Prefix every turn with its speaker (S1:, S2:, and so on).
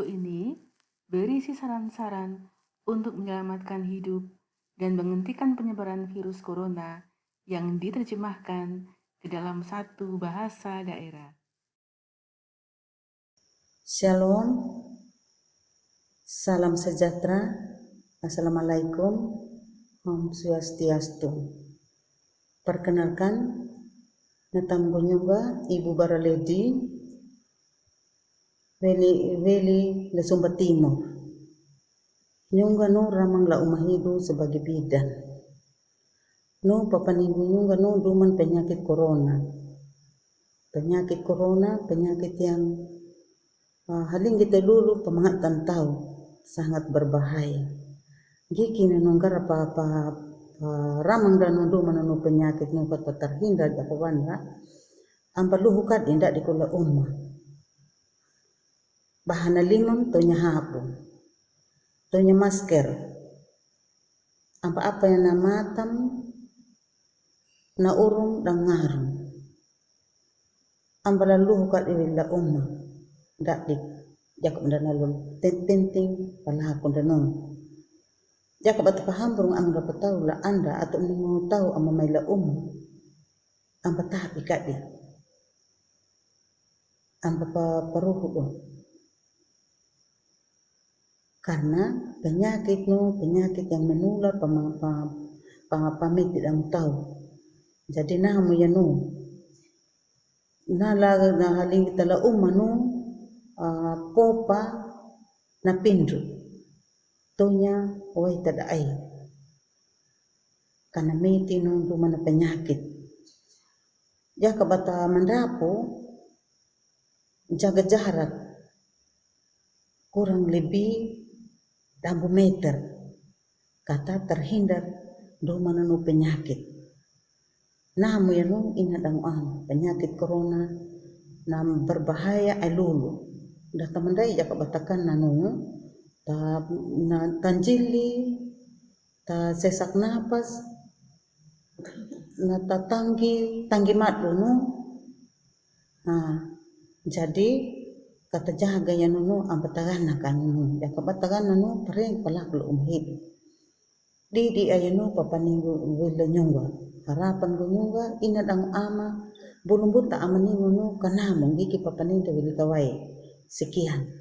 S1: Video ini berisi saran-saran untuk menyelamatkan hidup dan menghentikan penyebaran virus corona yang diterjemahkan ke dalam satu bahasa daerah.
S2: Shalom, salam sejahtera, Assalamualaikum, Om Swastiastu. Perkenalkan, Natam Gonyuga, Ibu Baraledi, Veli Veli le Sumba Timur. Nyungga no ramang la umahidu sebagai bidan. No papanigu nyungga no duman penyakit corona. Penyakit corona, penyakit yang uh, haling kita dulu pemangatan tahu sangat berbahaya. Giki nanonggar apa apa ramang dan nundu mananu penyakit nu kata terhindar apa wanda. Ampaluhu kad indak dikula ummah bahana limam tonya hapu tonya masker. Apa-apa yang na matam na urung dan ngarum. Ambala luhu kat la umma dak dik jakab dan lalu tenting pala aku dan jakab at paham burung ang dapat tahu la anda atau ni mau tahu ama mai la umma amba tahap ikat dia karena penyakit no penyakit yang menular pamit tidak tahu jadi nah mo yan no. Na laga na haling tala umano uh, popa na pindu. Tonya oi tada karena meti no rumah penyakit. Ya kabata mandapo jaga jarak. Kurang lebih dambu meter kata terhindar do penyakit. Namu ya nu ina dang an penyakit corona nam berbahaya elulu. Dah teman dai jaka batakan nanu ta na tanjili ta sesak napas na ta tanggi tanggi mat nu. Nah jadi kata jaga ya nunu ambatagana kan nunu. Ya kabatagana nunu tereng pala kalau umhid di di ayanu papaningu wila nyungga harapan go nyungga ina dang ama. Bulung buta amani nunu kanamong giki papaninda wili kawai. Sekian